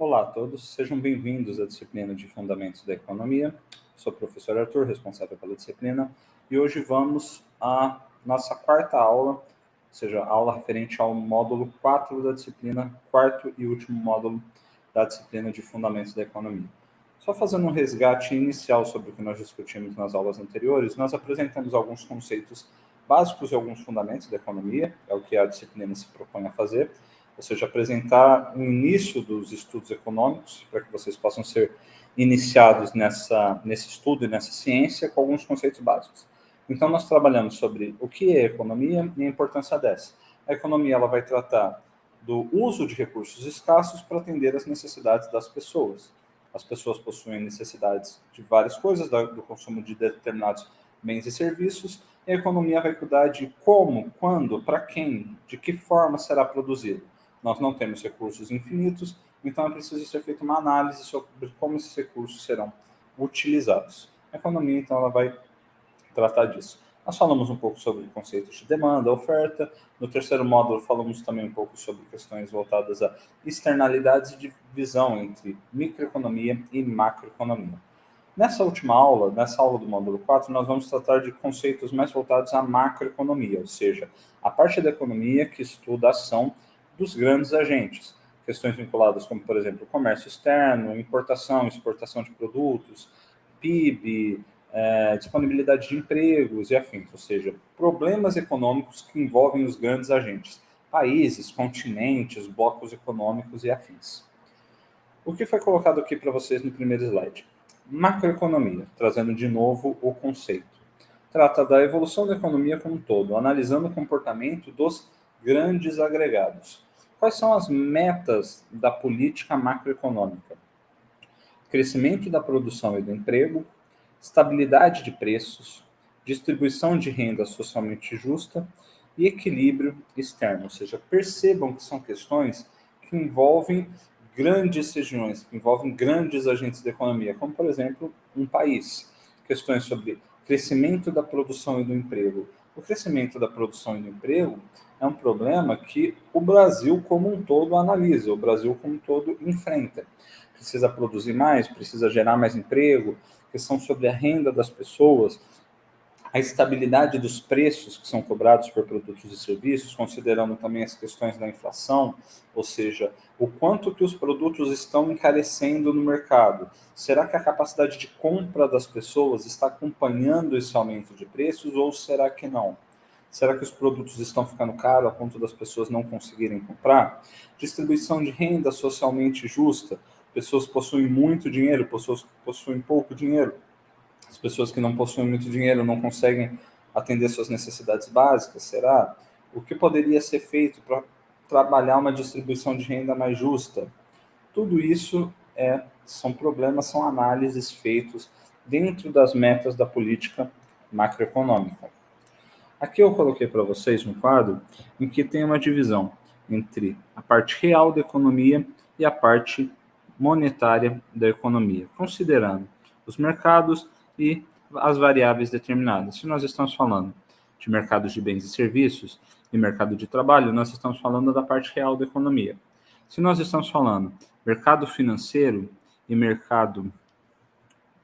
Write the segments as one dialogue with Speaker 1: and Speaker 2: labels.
Speaker 1: Olá a todos, sejam bem-vindos à disciplina de Fundamentos da Economia. Sou o professor Arthur, responsável pela disciplina, e hoje vamos à nossa quarta aula, ou seja, aula referente ao módulo 4 da disciplina, quarto e último módulo da disciplina de Fundamentos da Economia. Só fazendo um resgate inicial sobre o que nós discutimos nas aulas anteriores, nós apresentamos alguns conceitos básicos e alguns fundamentos da economia, é o que a disciplina se propõe a fazer, ou seja, apresentar o início dos estudos econômicos, para que vocês possam ser iniciados nessa, nesse estudo e nessa ciência com alguns conceitos básicos. Então, nós trabalhamos sobre o que é economia e a importância dessa. A economia ela vai tratar do uso de recursos escassos para atender às necessidades das pessoas. As pessoas possuem necessidades de várias coisas, do consumo de determinados bens e serviços, e a economia vai cuidar de como, quando, para quem, de que forma será produzido. Nós não temos recursos infinitos, então é preciso ser feita uma análise sobre como esses recursos serão utilizados. A economia, então, ela vai tratar disso. Nós falamos um pouco sobre conceitos de demanda, oferta. No terceiro módulo, falamos também um pouco sobre questões voltadas a externalidades e divisão entre microeconomia e macroeconomia. Nessa última aula, nessa aula do módulo 4, nós vamos tratar de conceitos mais voltados à macroeconomia, ou seja, a parte da economia que estuda a ação dos grandes agentes. Questões vinculadas como, por exemplo, comércio externo, importação, exportação de produtos, PIB, é, disponibilidade de empregos e afins, ou seja, problemas econômicos que envolvem os grandes agentes, países, continentes, blocos econômicos e afins. O que foi colocado aqui para vocês no primeiro slide? Macroeconomia, trazendo de novo o conceito. Trata da evolução da economia como um todo, analisando o comportamento dos grandes agregados. Quais são as metas da política macroeconômica? Crescimento da produção e do emprego, estabilidade de preços, distribuição de renda socialmente justa e equilíbrio externo. Ou seja, percebam que são questões que envolvem grandes regiões, que envolvem grandes agentes da economia, como, por exemplo, um país. Questões sobre crescimento da produção e do emprego. O crescimento da produção e do emprego é um problema que o Brasil como um todo analisa, o Brasil como um todo enfrenta. Precisa produzir mais, precisa gerar mais emprego, questão sobre a renda das pessoas, a estabilidade dos preços que são cobrados por produtos e serviços, considerando também as questões da inflação, ou seja, o quanto que os produtos estão encarecendo no mercado. Será que a capacidade de compra das pessoas está acompanhando esse aumento de preços ou será que não? Será que os produtos estão ficando caros a ponto das pessoas não conseguirem comprar? Distribuição de renda socialmente justa. Pessoas possuem muito dinheiro, pessoas possuem pouco dinheiro. As pessoas que não possuem muito dinheiro não conseguem atender suas necessidades básicas, será? O que poderia ser feito para trabalhar uma distribuição de renda mais justa? Tudo isso é, são problemas, são análises feitos dentro das metas da política macroeconômica. Aqui eu coloquei para vocês um quadro em que tem uma divisão entre a parte real da economia e a parte monetária da economia, considerando os mercados e as variáveis determinadas. Se nós estamos falando de mercados de bens e serviços e mercado de trabalho, nós estamos falando da parte real da economia. Se nós estamos falando mercado financeiro e mercado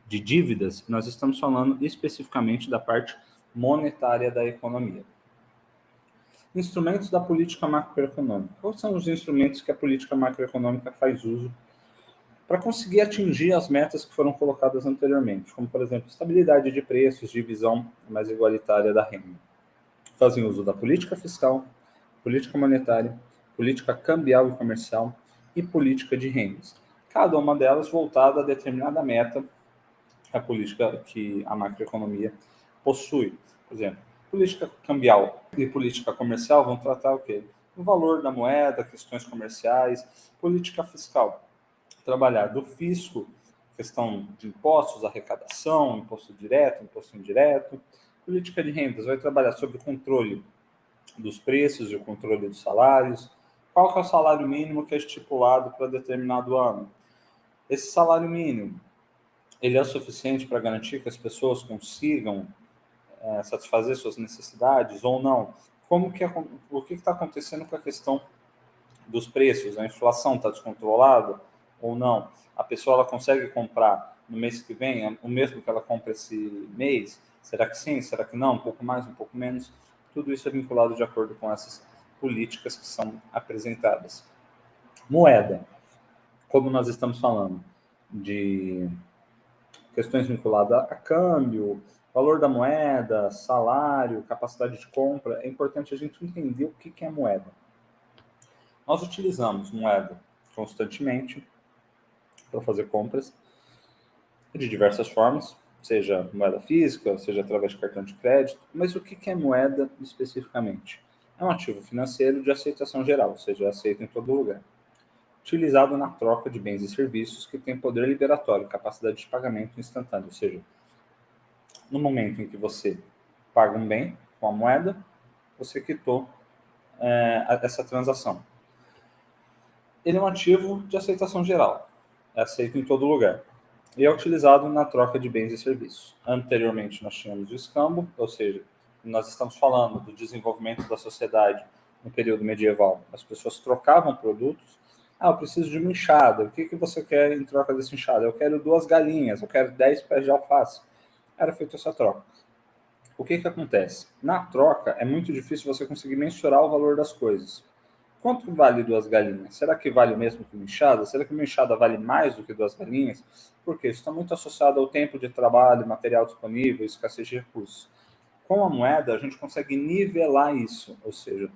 Speaker 1: de dívidas, nós estamos falando especificamente da parte monetária da economia. Instrumentos da política macroeconômica. Quais são os instrumentos que a política macroeconômica faz uso para conseguir atingir as metas que foram colocadas anteriormente, como, por exemplo, estabilidade de preços, divisão mais igualitária da renda? Fazem uso da política fiscal, política monetária, política cambial e comercial e política de rendas. Cada uma delas voltada a determinada meta a política que a macroeconomia possui. Por exemplo, política cambial e política comercial vão tratar o quê? O valor da moeda, questões comerciais, política fiscal. Trabalhar do fisco, questão de impostos, arrecadação, imposto direto, imposto indireto. Política de rendas vai trabalhar sobre o controle dos preços e o controle dos salários. Qual é o salário mínimo que é estipulado para determinado ano? Esse salário mínimo, ele é suficiente para garantir que as pessoas consigam é, satisfazer suas necessidades ou não? Como que o que está acontecendo com a questão dos preços? A inflação está descontrolada? Ou não? A pessoa ela consegue comprar no mês que vem o mesmo que ela compra esse mês? Será que sim? Será que não? Um pouco mais, um pouco menos? Tudo isso é vinculado de acordo com essas políticas que são apresentadas. Moeda. Como nós estamos falando de questões vinculadas a câmbio, valor da moeda, salário, capacidade de compra, é importante a gente entender o que é moeda. Nós utilizamos moeda constantemente para fazer compras de diversas formas, seja moeda física, seja através de cartão de crédito, mas o que é moeda especificamente? É um ativo financeiro de aceitação geral, ou seja, é aceito em todo lugar. Utilizado na troca de bens e serviços que tem poder liberatório, capacidade de pagamento instantâneo, ou seja, no momento em que você paga um bem com a moeda, você quitou é, essa transação. Ele é um ativo de aceitação geral, é aceito em todo lugar e é utilizado na troca de bens e serviços. Anteriormente, nós tínhamos o escambo, ou seja, nós estamos falando do desenvolvimento da sociedade no período medieval. As pessoas trocavam produtos. Ah, eu preciso de uma enxada. O que, que você quer em troca dessa enxada? Eu quero duas galinhas, eu quero dez pés de alface. Era feita essa troca. O que, que acontece? Na troca, é muito difícil você conseguir mensurar o valor das coisas. Quanto vale duas galinhas? Será que vale o mesmo que uma enxada? Será que uma enxada vale mais do que duas galinhas? Porque isso está muito associado ao tempo de trabalho, material disponível, escassez de recursos. Com a moeda, a gente consegue nivelar isso, ou seja,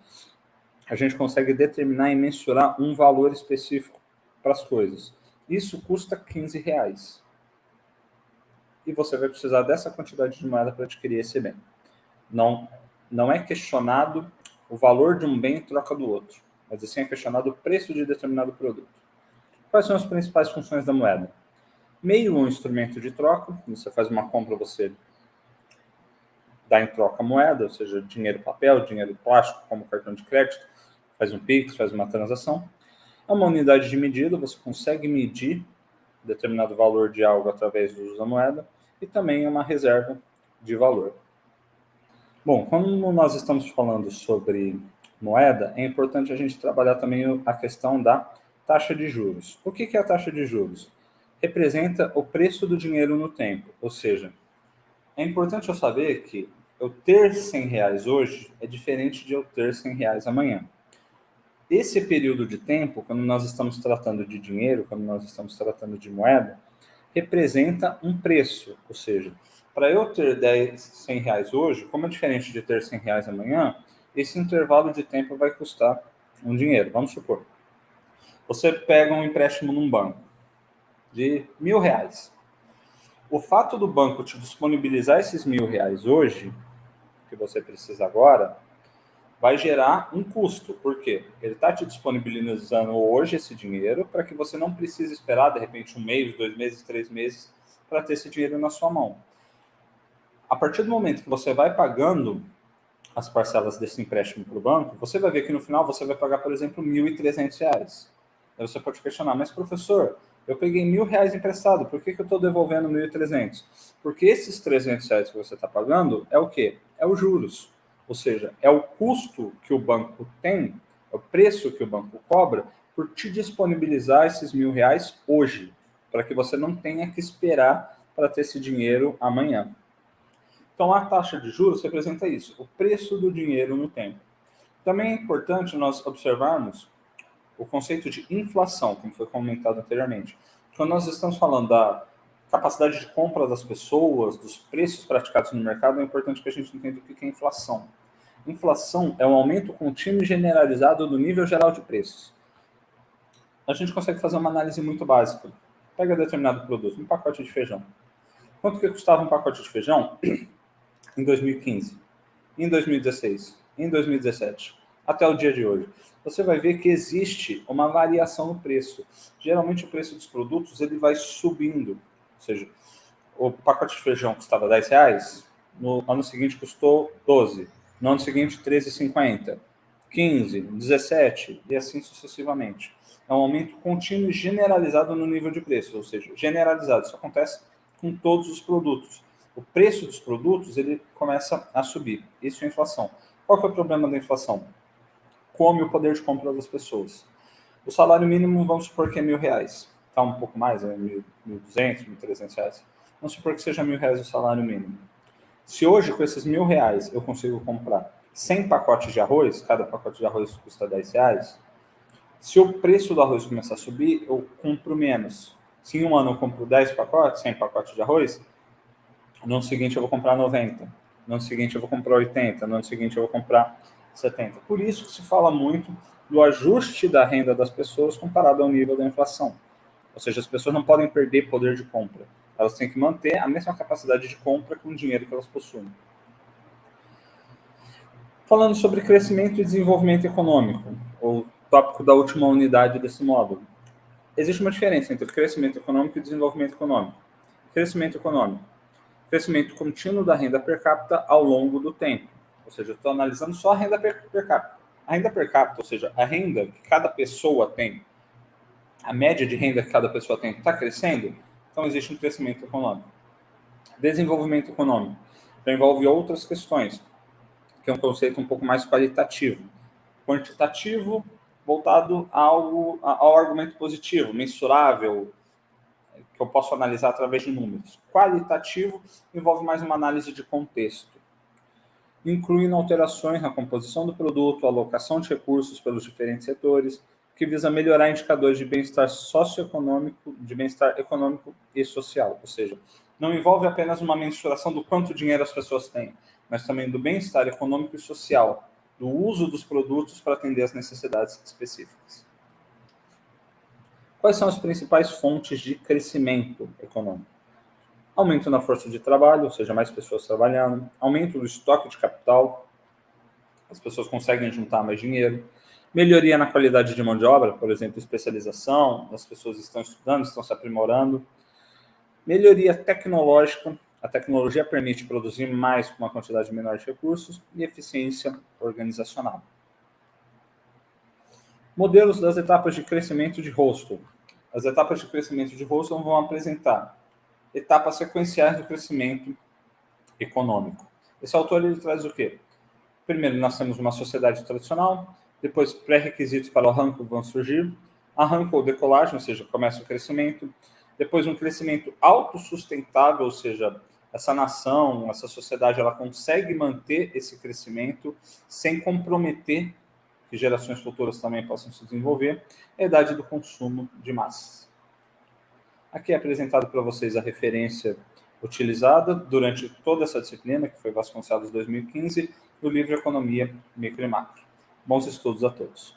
Speaker 1: a gente consegue determinar e mensurar um valor específico para as coisas. Isso custa 15 reais. E você vai precisar dessa quantidade de moeda para adquirir esse bem. Não, não é questionado o valor de um bem em troca do outro mas assim é questionado o preço de determinado produto. Quais são as principais funções da moeda? Meio um instrumento de troca, você faz uma compra, você dá em troca moeda, ou seja, dinheiro papel, dinheiro plástico, como cartão de crédito, faz um PIX, faz uma transação. É uma unidade de medida, você consegue medir determinado valor de algo através do uso da moeda, e também é uma reserva de valor. Bom, como nós estamos falando sobre moeda, é importante a gente trabalhar também a questão da taxa de juros. O que é a taxa de juros? Representa o preço do dinheiro no tempo, ou seja, é importante eu saber que eu ter 100 reais hoje é diferente de eu ter 100 reais amanhã. Esse período de tempo, quando nós estamos tratando de dinheiro, quando nós estamos tratando de moeda, representa um preço, ou seja, para eu ter 10, 100 reais hoje, como é diferente de ter 100 reais amanhã, esse intervalo de tempo vai custar um dinheiro. Vamos supor, você pega um empréstimo num banco de mil reais. O fato do banco te disponibilizar esses mil reais hoje, que você precisa agora, vai gerar um custo. Por quê? Ele está te disponibilizando hoje esse dinheiro para que você não precise esperar, de repente, um mês, dois meses, três meses para ter esse dinheiro na sua mão. A partir do momento que você vai pagando as parcelas desse empréstimo para o banco, você vai ver que no final você vai pagar, por exemplo, R$ 1.300. Aí você pode questionar, mas professor, eu peguei mil reais emprestado, por que, que eu estou devolvendo 1.300? Porque esses 300 reais que você está pagando é o quê? É os juros. Ou seja, é o custo que o banco tem, é o preço que o banco cobra por te disponibilizar esses mil reais hoje, para que você não tenha que esperar para ter esse dinheiro amanhã. Então, a taxa de juros representa isso, o preço do dinheiro no tempo. Também é importante nós observarmos o conceito de inflação, como foi comentado anteriormente. Quando nós estamos falando da capacidade de compra das pessoas, dos preços praticados no mercado, é importante que a gente entenda o que é inflação. Inflação é um aumento contínuo e generalizado do nível geral de preços. A gente consegue fazer uma análise muito básica. Pega determinado produto, um pacote de feijão. Quanto que custava um pacote de feijão? Em 2015, em 2016, em 2017, até o dia de hoje, você vai ver que existe uma variação no preço. Geralmente o preço dos produtos ele vai subindo, ou seja, o pacote de feijão custava 10 reais, no ano seguinte custou 12, no ano seguinte 13,50, 15, 17 e assim sucessivamente. É um aumento contínuo e generalizado no nível de preço, ou seja, generalizado. Isso acontece com todos os produtos o preço dos produtos ele começa a subir. Isso é inflação. Qual é o problema da inflação? Come o poder de compra das pessoas. O salário mínimo, vamos supor que é mil reais. está um pouco mais, é 1.200, 1.300 reais. Vamos supor que seja mil reais o salário mínimo. Se hoje, com esses mil reais, eu consigo comprar 100 pacotes de arroz, cada pacote de arroz custa 10 reais, se o preço do arroz começar a subir, eu compro menos. Se em um ano eu compro 10 pacotes, 100 pacotes de arroz, no ano seguinte eu vou comprar 90, no ano seguinte eu vou comprar 80, no ano seguinte eu vou comprar 70. Por isso que se fala muito do ajuste da renda das pessoas comparado ao nível da inflação. Ou seja, as pessoas não podem perder poder de compra. Elas têm que manter a mesma capacidade de compra com o dinheiro que elas possuem. Falando sobre crescimento e desenvolvimento econômico, o tópico da última unidade desse módulo. Existe uma diferença entre crescimento econômico e desenvolvimento econômico. Crescimento econômico. Crescimento contínuo da renda per capita ao longo do tempo. Ou seja, estou analisando só a renda per, per capita. A renda per capita, ou seja, a renda que cada pessoa tem, a média de renda que cada pessoa tem, está crescendo? Então existe um crescimento econômico. Desenvolvimento econômico já envolve outras questões, que é um conceito um pouco mais qualitativo. Quantitativo voltado ao, ao argumento positivo, mensurável, que eu posso analisar através de números. Qualitativo envolve mais uma análise de contexto, incluindo alterações na composição do produto, alocação de recursos pelos diferentes setores, que visa melhorar indicadores de bem-estar socioeconômico, de bem-estar econômico e social. Ou seja, não envolve apenas uma mensuração do quanto dinheiro as pessoas têm, mas também do bem-estar econômico e social, do uso dos produtos para atender às necessidades específicas. Quais são as principais fontes de crescimento econômico? Aumento na força de trabalho, ou seja, mais pessoas trabalhando, aumento do estoque de capital, as pessoas conseguem juntar mais dinheiro, melhoria na qualidade de mão de obra, por exemplo, especialização, as pessoas estão estudando, estão se aprimorando, melhoria tecnológica, a tecnologia permite produzir mais com uma quantidade menor de recursos e eficiência organizacional. Modelos das etapas de crescimento de Rostel. As etapas de crescimento de Rostel vão apresentar etapas sequenciais do crescimento econômico. Esse autor ele traz o quê? Primeiro, nós temos uma sociedade tradicional, depois pré-requisitos para o arranco vão surgir, arranco ou decolagem, ou seja, começa o crescimento, depois um crescimento autossustentável, ou seja, essa nação, essa sociedade, ela consegue manter esse crescimento sem comprometer que gerações futuras também possam se desenvolver, é a idade do consumo de massas. Aqui é apresentado para vocês a referência utilizada durante toda essa disciplina, que foi Vasconcelos 2015, do livro Economia Micro e Macro. Bons estudos a todos.